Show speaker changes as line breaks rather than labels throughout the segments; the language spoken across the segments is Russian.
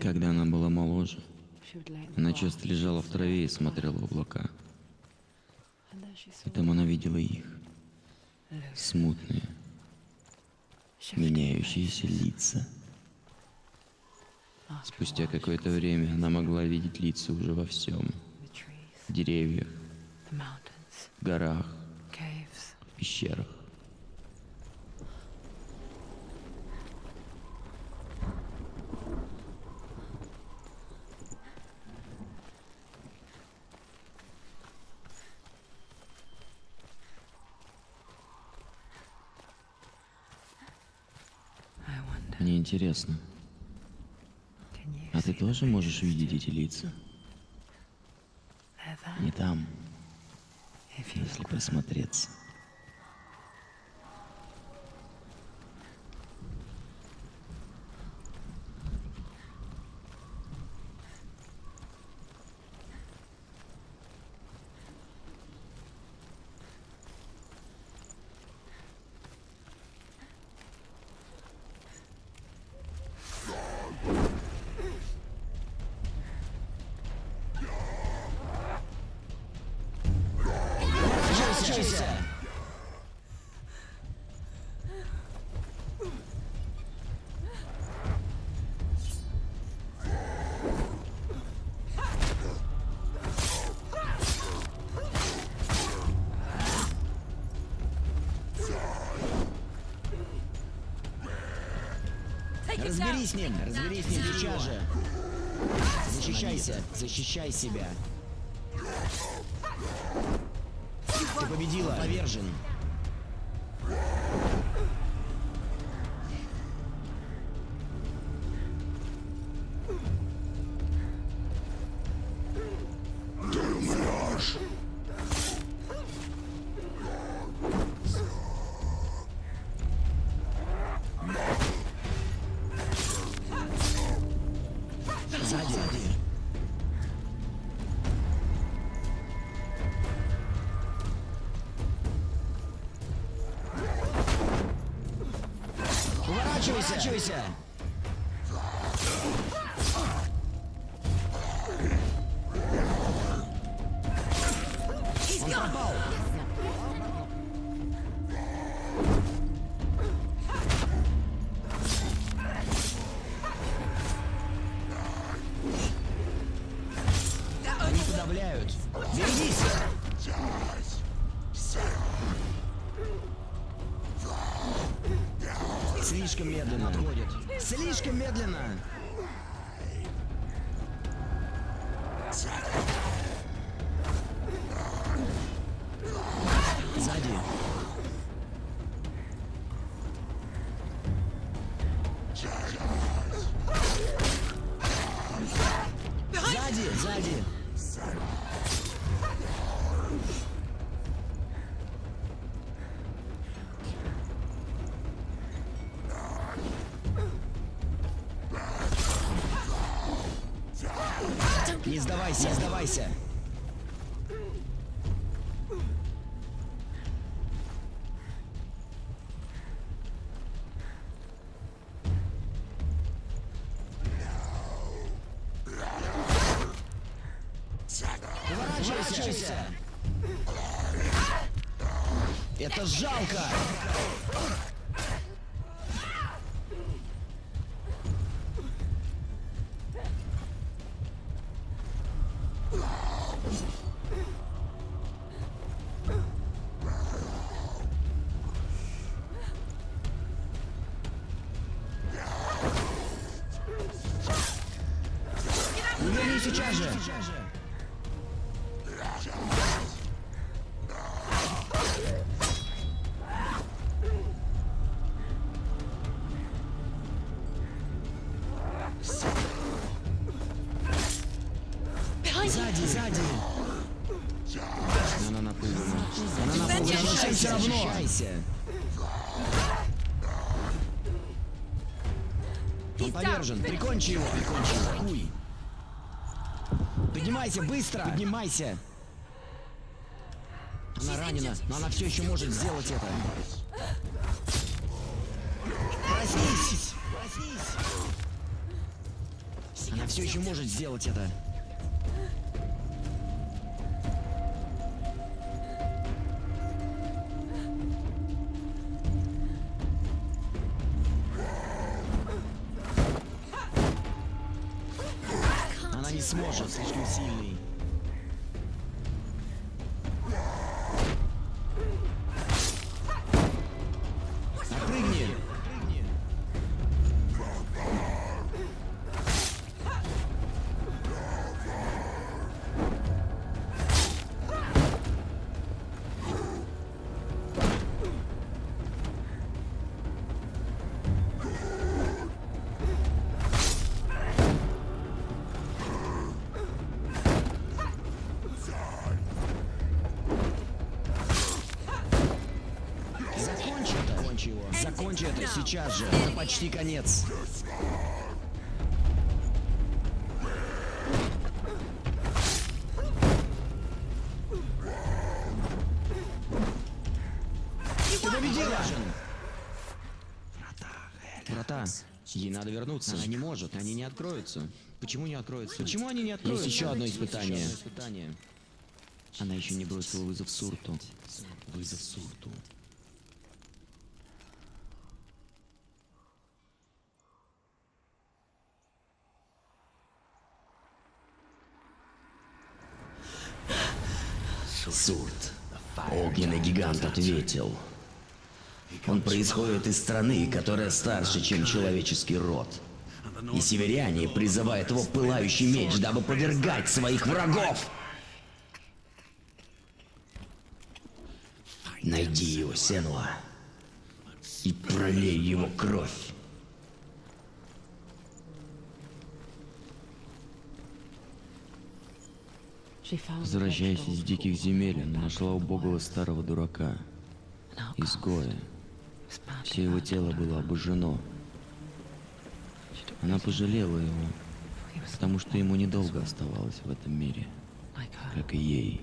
Когда она была моложе, она часто лежала в траве и смотрела в облака. И
saw
там она видела их,
loose,
смутные, меняющиеся лица.
after
Спустя какое-то время она могла видеть лица уже во всем. В деревьях, в горах, в пещерах. Интересно, а ты тоже можешь видеть эти лица? Не там, если присмотреться.
Разберись с ним, разберись с ним сейчас же. Защищайся, защищай себя. Уворачивайся! Слишком медленно. Сзади. Сзади, сзади. Это жалко! Все равно! Он повержен, прикончи его, прикончи его, хуй! Поднимайся, быстро! Поднимайся! Она ранена, но она все еще может сделать это. Проснись! Проснись!
Она все еще может сделать это. Закончи это сейчас же! Это почти конец! Ты победила! Врата. Ей надо вернуться. Она не может. Они не откроются. Почему не откроются? Почему они не откроются? Есть еще одно испытание. Она еще не бросила вызов Сурту. Вызов Сурту. Сурт. Огненный гигант ответил. Он происходит из страны, которая старше, чем человеческий род. И северяне призывают его пылающий меч, дабы повергать своих врагов. Найди его, Сенуа, и пролей его кровь.
Возвращаясь из диких земель, она нашла убогого старого дурака, изгоя. Все его тело было обожжено. Она пожалела его, потому что ему недолго оставалось в этом мире, как и ей,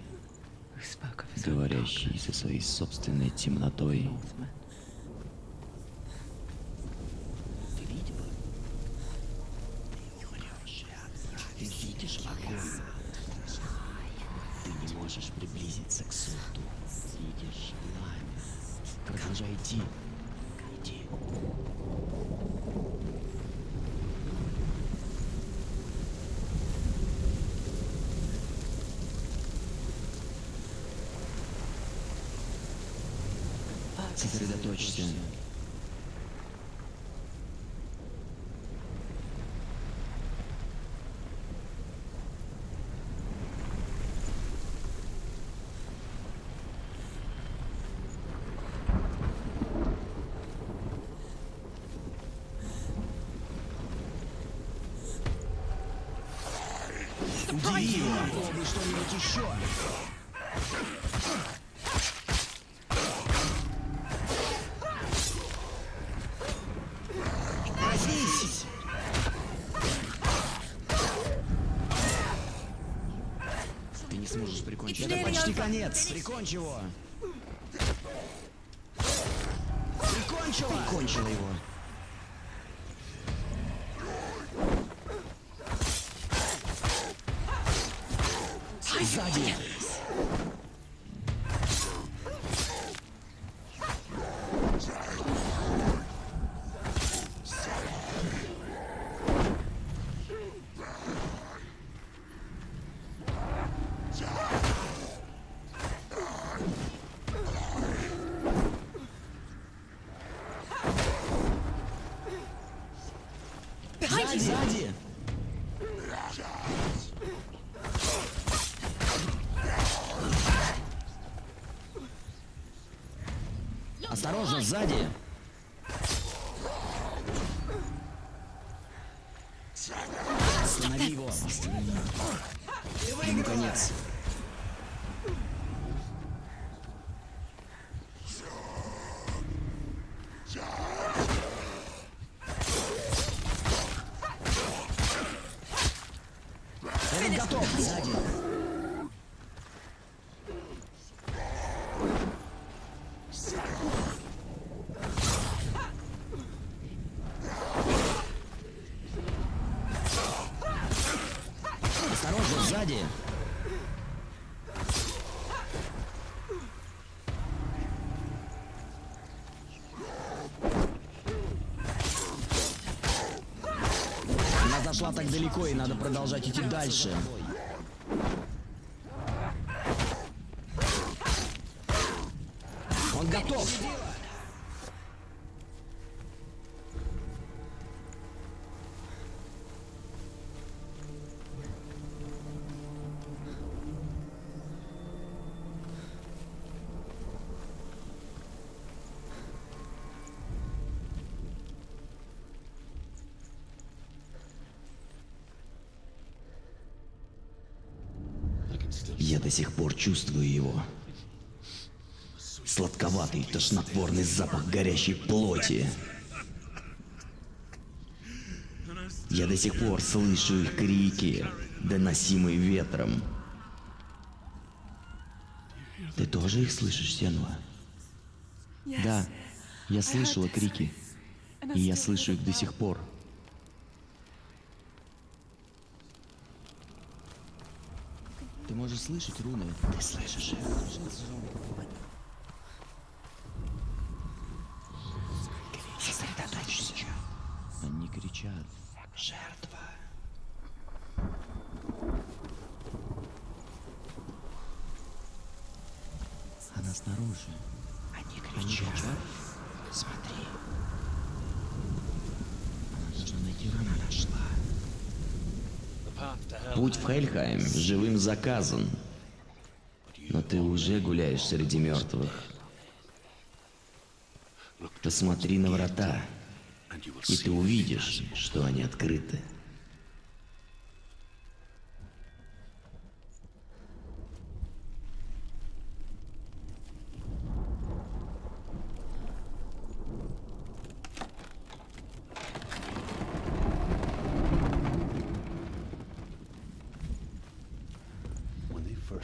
говорящей со своей собственной темнотой.
Ты видишь? Ты не можешь приблизиться к суту. Видишь пламя. Продолжай идти. Иди.
Сосредоточься.
Попробуй что-нибудь еще! Проснись! Ты не сможешь прикончить. Это почти конец. Прикончи его. Осторожно, сзади! Останови его! Останови. Ему конец. Он готов! Сзади! Зашла так далеко, и надо продолжать идти дальше. Сих пор чувствую его. Сладковатый, тошнотворный запах горящей плоти. Я до сих пор слышу их крики, доносимые ветром. Ты тоже их слышишь, Сенва? Да, я слышала крики, и я слышу их до сих пор. Можешь слышать руны? Ты слышишь их? Сосредоточься. Они кричат. Жертва. Она снаружи. Они кричат. Смотри. Она должна найти руны. Она нашла. Путь в Хельхайм живым заказан. Но ты уже гуляешь среди мертвых. Посмотри на врата, и ты увидишь, что они открыты.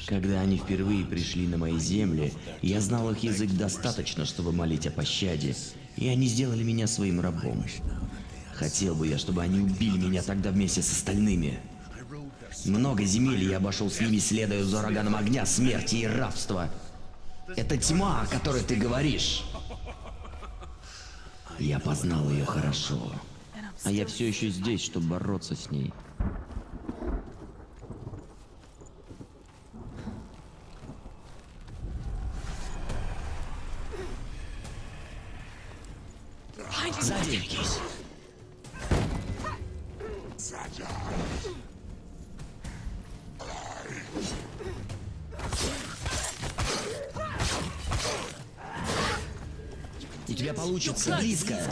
Когда они впервые пришли на мои земли, я знал их язык достаточно, чтобы молить о пощаде, и они сделали меня своим рабом. Хотел бы я, чтобы они убили меня тогда вместе с остальными. Много земель я обошел с ними, следуя за ураганом огня, смерти и рабства. Это тьма, о которой ты говоришь. Я познал ее хорошо.
А я все еще здесь, чтобы бороться с ней.
Тебя получится,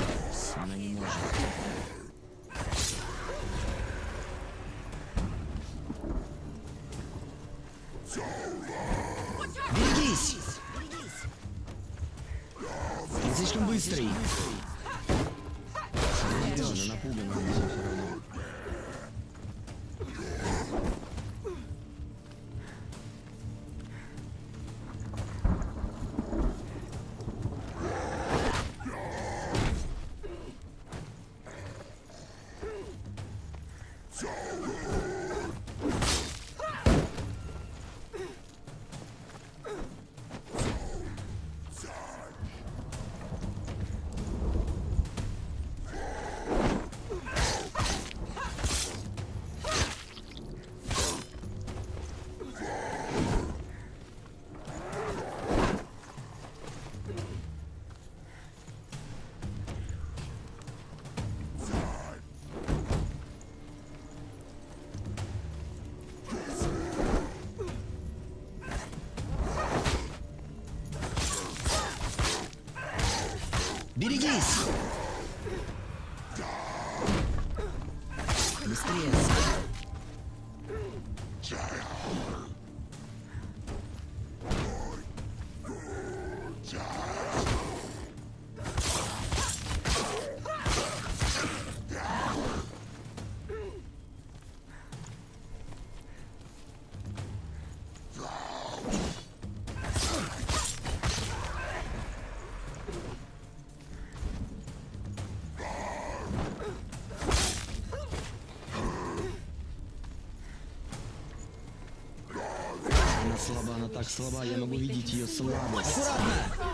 так слаба, я могу видеть ее слабость. Аккуратно!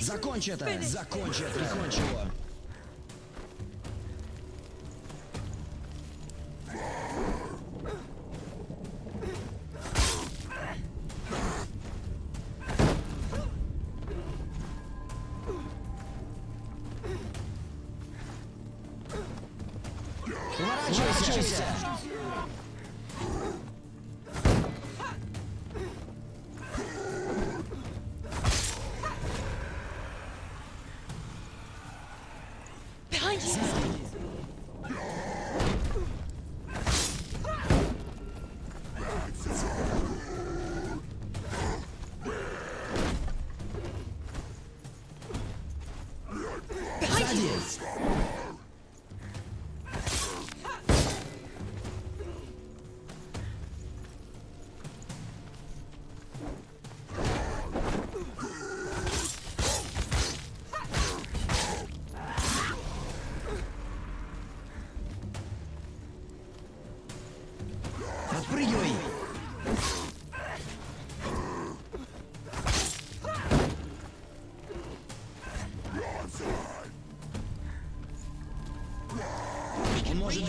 Закончи это! Закончи это! Прикончи его!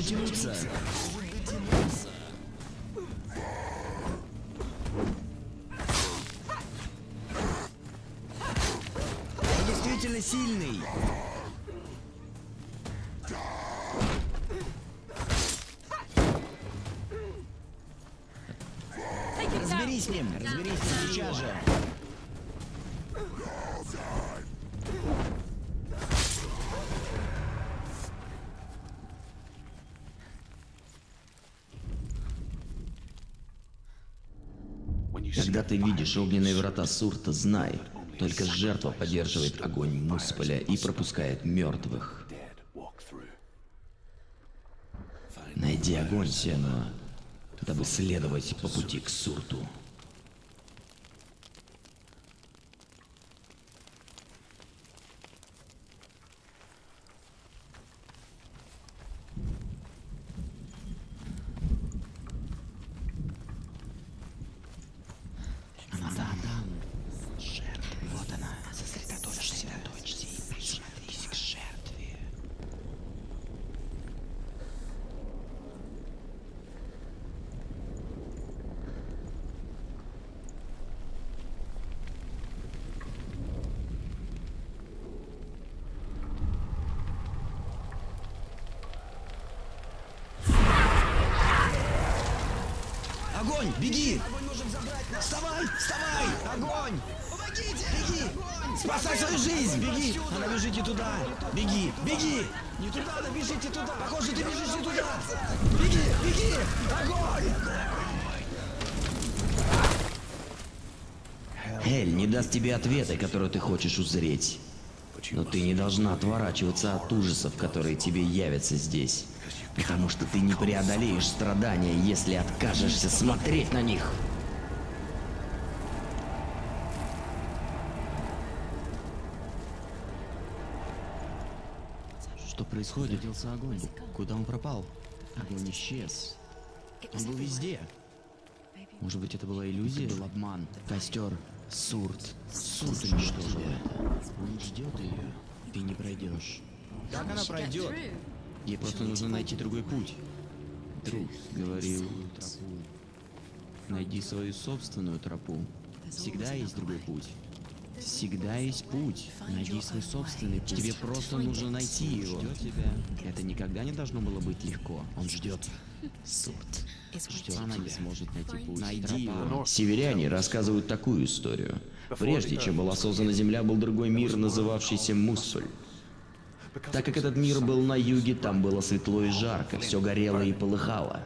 Дотянуться. Он действительно сильный. Разберись с ним, разберись сейчас же. Ты видишь огненные врата Сурта, знай, только жертва поддерживает огонь Мусполя и пропускает мертвых. Найди огонь, Сенуа, дабы следовать по пути к Сурту. Она там, там. Жертва. Вот она. Сосредоточься. Сосредоточься и присмотрись к жертве. Огонь! Беги! Вставай! Вставай! Огонь! Помогите! Беги! Спасай свою жизнь! Беги! Она бежите туда! Беги! Беги! Не туда, да бежите туда! Похоже, ты бежишь не туда! Беги! Беги! Огонь! Эль не даст тебе ответа, который ты хочешь узреть. Но ты не должна отворачиваться от ужасов, которые тебе явятся здесь. Потому что ты не преодолеешь страдания, если откажешься смотреть на них. Что происходит? Делся огонь. Куда он пропал? Огонь исчез. Он был везде. Может быть, это была иллюзия? Это был обман. Костер. Сурт. Сурт уничтожил это. Он ждет ее. Ты не пройдешь. Как она пройдет? Ей просто нужно найти другой путь. Друг говорил тропу. Найди свою собственную тропу. Всегда есть другой путь. Всегда есть путь. Найди свой собственный путь. Тебе просто нужно найти его. Ждет тебя. Это никогда не должно было быть легко. Он ждет. Сурт. Ждет. Она не сможет найти путь. Найди его. Северяне рассказывают такую историю. Прежде чем была создана Земля, был другой мир, называвшийся Мусуль. Так как этот мир был на юге, там было светло и жарко, все горело и полыхало.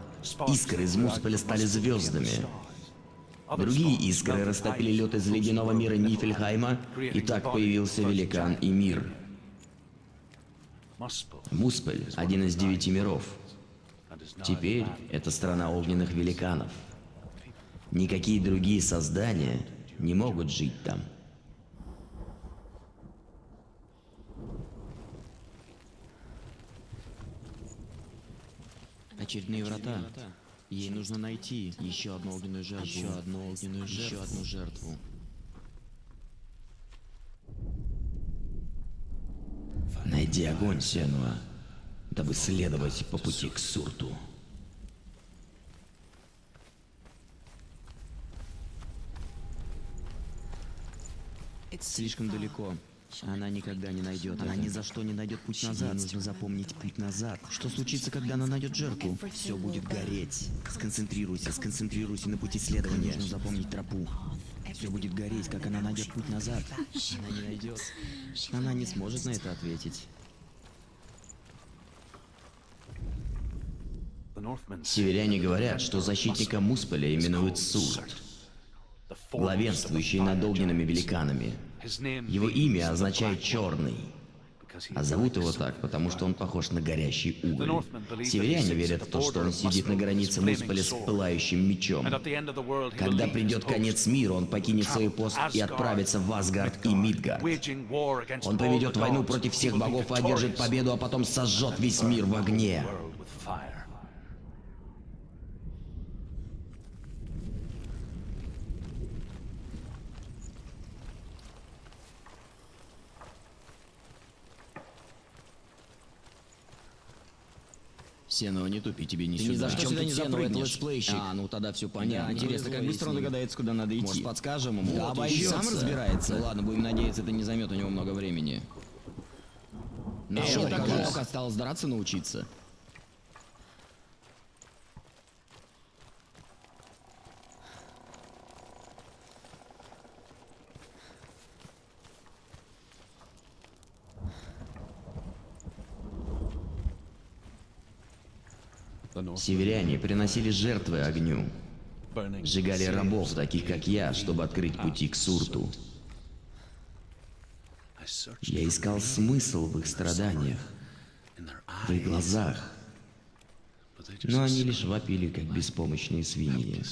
Искры из Мусполя стали звездами. Другие искры растопили лед из ледяного мира Нифельхайма, и так появился великан и мир. Мусполь — один из девяти миров. Теперь это страна огненных великанов. Никакие другие создания не могут жить там. Очередные врата. Ей нужно найти еще одну огненную жертву. Еще одну огненную жертву. Еще одну жертву.
Найди огонь, Сенуа, дабы следовать по пути к Сурту.
Слишком далеко. Она никогда не найдет. Она ни за что не найдет путь назад. Ей нужно запомнить путь назад. Что случится, когда она найдет жертву? Все будет гореть. Сконцентрируйся, сконцентрируйся на пути следования. Нужно запомнить тропу. Все будет гореть, как она найдет путь назад. Она не найдет. Она не сможет на это ответить.
Северяне говорят, что защитника Мусполя именуют Сурт, главенствующий над огненными великанами. Его имя означает «черный», а зовут его так, потому что он похож на горящий уголь. Северяне верят в то, что он сидит на границе Мусполя с пылающим мечом. Когда придет конец мира, он покинет свой пост и отправится в Асгард и Мидгард. Он поведет войну против всех богов и одержит победу, а потом сожжет весь мир в огне.
Сено, не тупи, тебе не
Ты
сюда.
ни за что сюда не запрыгнешь.
А, ну тогда все понятно.
Да,
Интересно, как
ну,
быстро он догадается, куда надо идти.
Может,
подскажем ему?
Да,
Вот
боюсь,
еще.
сам разбирается.
Ну ладно, будем надеяться, это не займет у него много времени.
Эй,
как
покажи.
только осталось драться научиться.
Северяне приносили жертвы огню, сжигали рабов, таких как я, чтобы открыть пути к Сурту. Я искал смысл в их страданиях, в их глазах, но они лишь вопили, как беспомощные свиньи.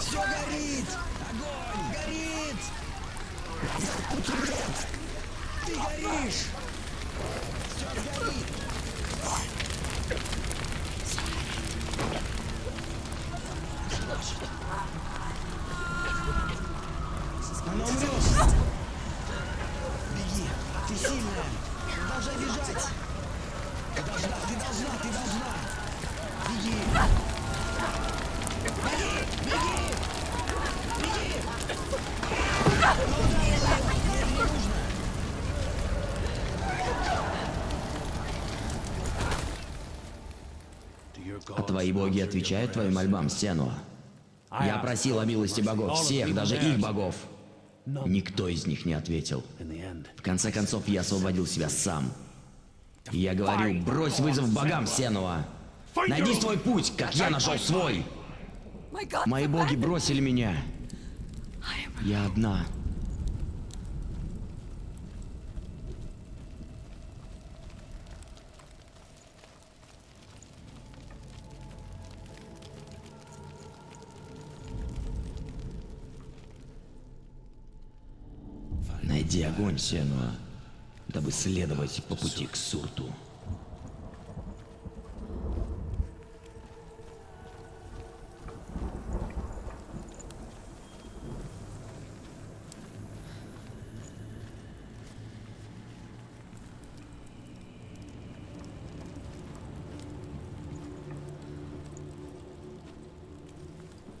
Все горит! Огонь! Горит! Ты горишь! Все горит! Она умрет! Беги! Ты сильная! Продолжай бежать! Ты должна! Ты должна! Ты должна! Беги!
А твои боги отвечают твоим мольбам, Сенуа? Я просил о милости богов, всех, даже их богов. Никто из них не ответил. В конце концов, я освободил себя сам. Я говорю, брось вызов богам, Сенуа. Найди свой путь, как я нашел свой. Мои боги бросили меня. Я одна. Найди огонь, Сенуа, дабы следовать по пути к Сурту.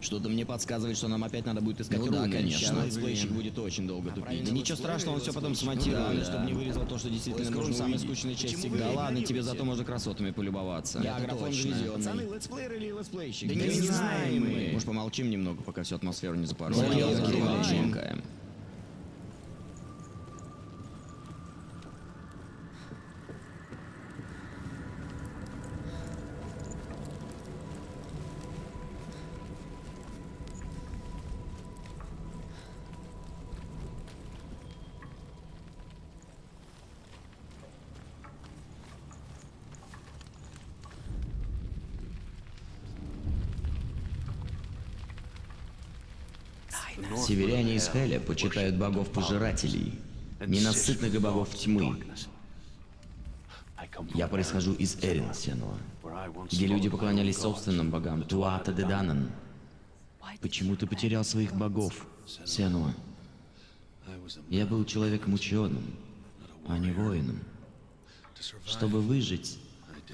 Что-то мне подсказывает, что нам опять надо будет искать
Ну
руны.
да, конечно.
Летсплейщик будет очень долго тупить. Да ничего страшного, он все потом
Ну
смонтирует,
да,
чтобы
да.
не вырезал то, что действительно нужно
скучная часть
Почему?
игры.
Да ладно, тебе зато можно красотами полюбоваться.
Я
Это
графон
точно.
везённый.
Пацаны, летсплеер или летсплейщик?
Да не знаем мы.
Может, помолчим немного, пока всю атмосферу не запорол.
Ой, Северяне из Хеля почитают богов-пожирателей, ненасытных богов тьмы. Я происхожу из Эрин Сенуа, где люди поклонялись собственным богам Туата де Данан. Почему ты потерял своих богов, Сенуа? Я был человеком ученым, а не воином. Чтобы выжить,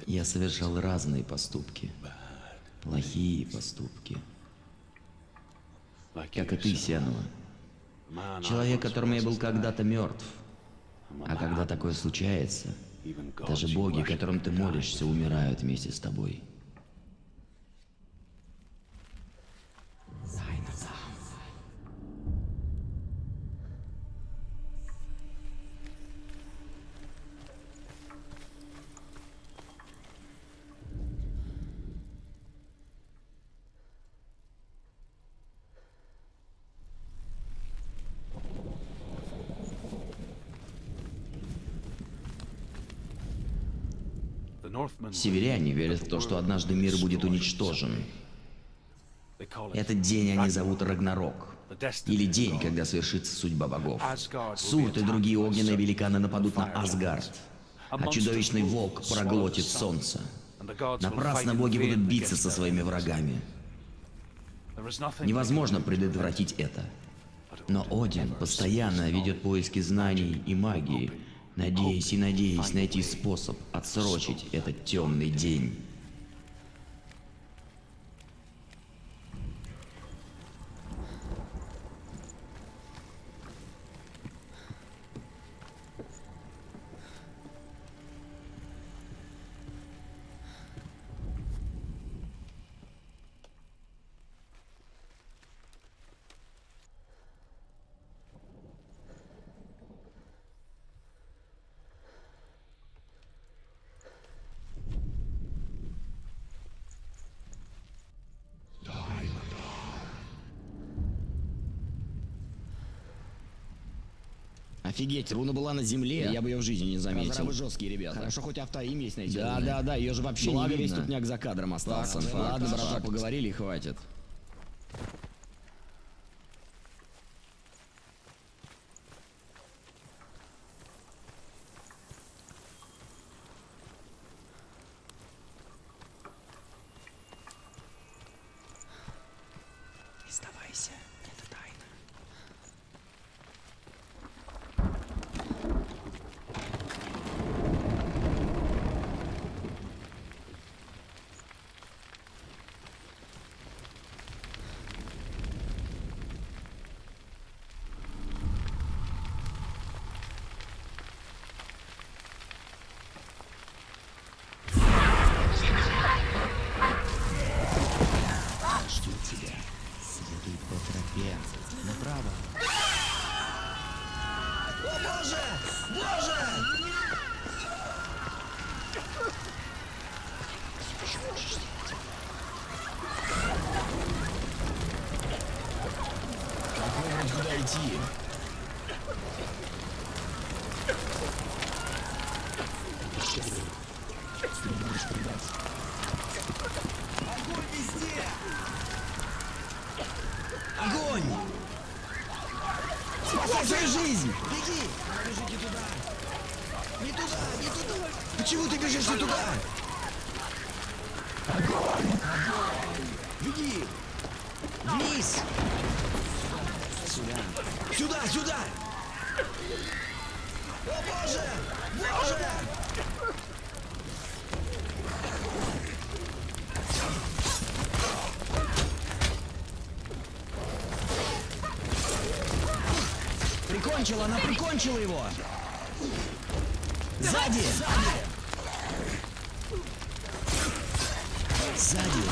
я совершал разные поступки, плохие поступки. Как и ты, Сенуа. Человек, которому я был когда-то мертв. А когда такое случается, даже боги, которым ты молишься, умирают вместе с тобой. Северяне верят в то, что однажды мир будет уничтожен. Этот день они зовут Рагнарок. Или день, когда совершится судьба богов. Сурт и другие огненные великаны нападут на Асгард. А чудовищный волк проглотит солнце. Напрасно боги будут биться со своими врагами. Невозможно предотвратить это. Но Один постоянно ведет поиски знаний и магии, надеясь и надеясь найти способ отсрочить этот темный день.
Офигеть, руна была на земле, я бы ее в жизни не заметил. Разрабы жесткие ребята. Хорошо, хоть автоим есть найти. Да, да, да, ее же вообще Благо, не видно. весь тупняк за кадром остался. Ладно, факт, братва, поговорили и хватит.
Не сдавайся, это тайна.
Жду тебя. Следуй по тропе. Направо.
О боже! Боже!
Как выбрать, куда идти?
Огонь везде! Огонь! Спасай свою жизнь! Беги! Бежи не туда! Не туда, не туда! Почему ты бежишь не туда? Огонь! Беги! Вниз! Сюда! Сюда, сюда! О боже! Боже!
Прикончила, она прикончила его! Сзади! Сзади!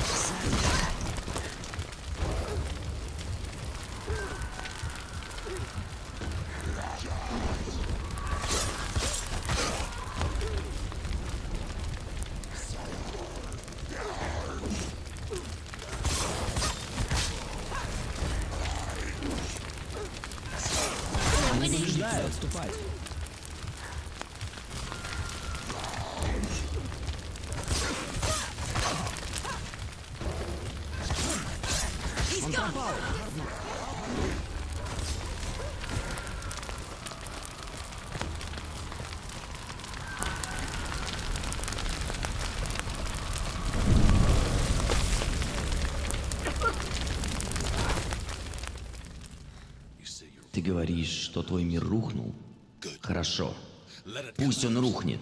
Они побеждают! Отступать! Он пропал!
говоришь, что твой мир рухнул? Хорошо. Пусть он рухнет,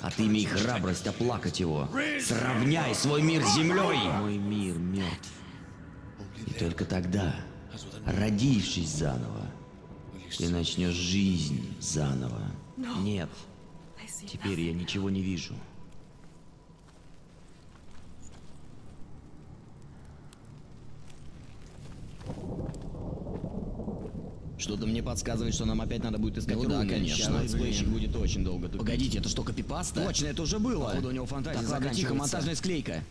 а ты имей храбрость оплакать его. Сравняй свой мир с землей! Мой мир мертв. И только тогда, родившись заново, ты начнешь жизнь заново. Нет, теперь я ничего не вижу.
Что-то мне подсказывает, что нам опять надо будет искать
Ну да,
руны.
конечно.
Сейчас летсплейщик будет очень долго тупить.
Погодите, это что, копипаста?
Точно, это уже было.
Походу, у него фантазия
Так, ладно, тихо, монтажная склейка.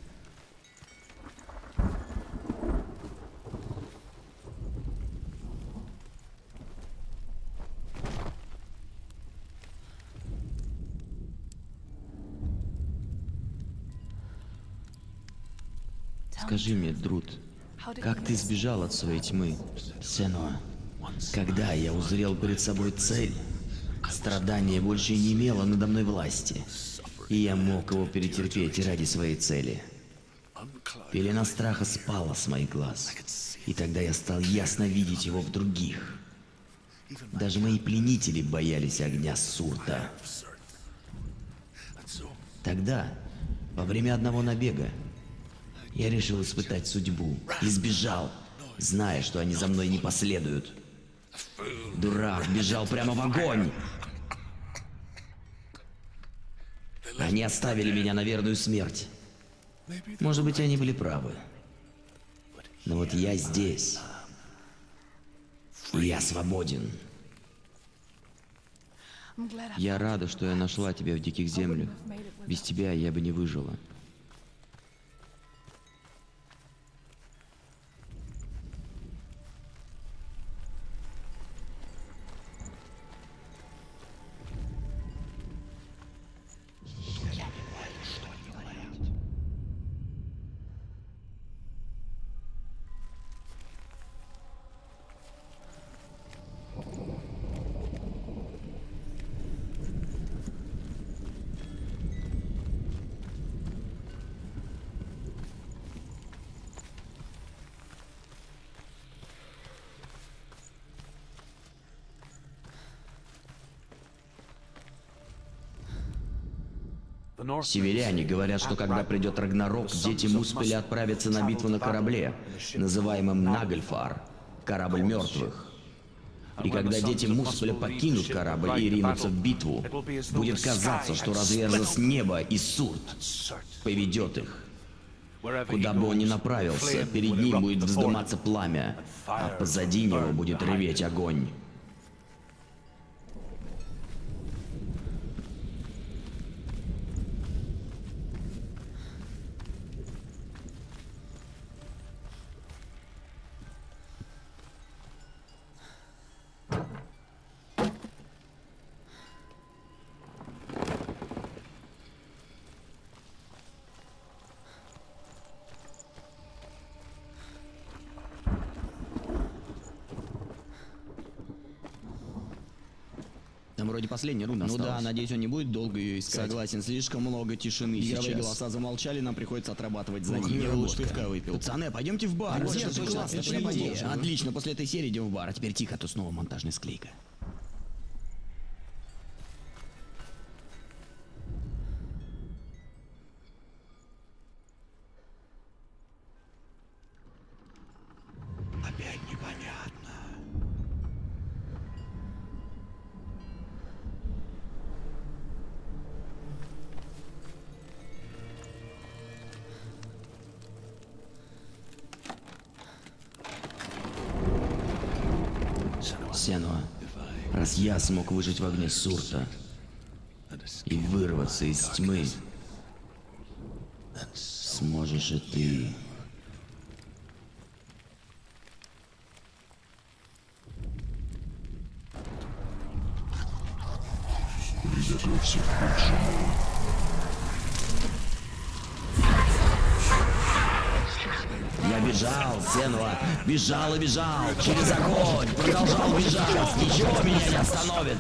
Скажи мне, Друт, как ты сбежал от своей тьмы? Сенуа, когда я узрел перед собой цель, страдание больше не имело надо мной власти, и я мог его перетерпеть ради своей цели. Пелена страха спала с моих глаз, и тогда я стал ясно видеть его в других. Даже мои пленители боялись огня Сурта. Тогда, во время одного набега, я решил испытать судьбу и сбежал, зная, что они за мной не последуют. Дурак бежал прямо в огонь. Они оставили меня на верную смерть. Может быть, они были правы. Но вот я здесь. И я свободен.
Я рада, что я нашла тебя в диких землях. Без тебя я бы не выжила.
Северяне говорят, что когда придет Рагнарок, дети Муспеля отправятся на битву на корабле, называемом Нагельфар, корабль мертвых. И когда дети Муспеля покинут корабль и ринутся в битву, будет казаться, что разверзлось небо и Сурт поведет их. Куда бы он ни направился, перед ним будет вздыматься пламя, а позади него будет реветь огонь.
Вроде последняя руна
Ну
осталась.
да, надеюсь, он не будет долго ее искать.
Согласен, слишком много тишины
Игровые голоса замолчали, нам приходится отрабатывать за них. Я лучше пивка выпил.
Пацаны, пойдемте в бар.
Отлично, после этой серии идем в бар.
А теперь тихо, тут снова монтажная склейка.
Смог выжить в огне Сурта и вырваться из тьмы, сможешь и ты. Я бежал, Сенва, бежал и бежал, через огонь, продолжал бежать, ничего меня не остановит.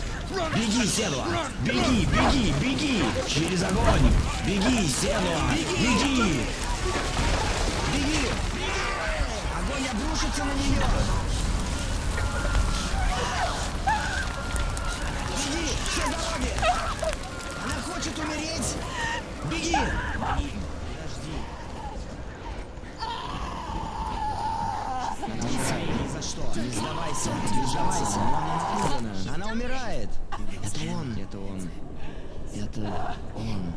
Беги, Сенва, беги, беги, беги, через огонь, беги, Сенва, беги.
Беги, огонь обрушится на нее. Беги,
все дороги. Она хочет умереть. Беги. Не сдавайся, не сдавайся, она.
Она умирает!
Это он. Это он. Это. Он.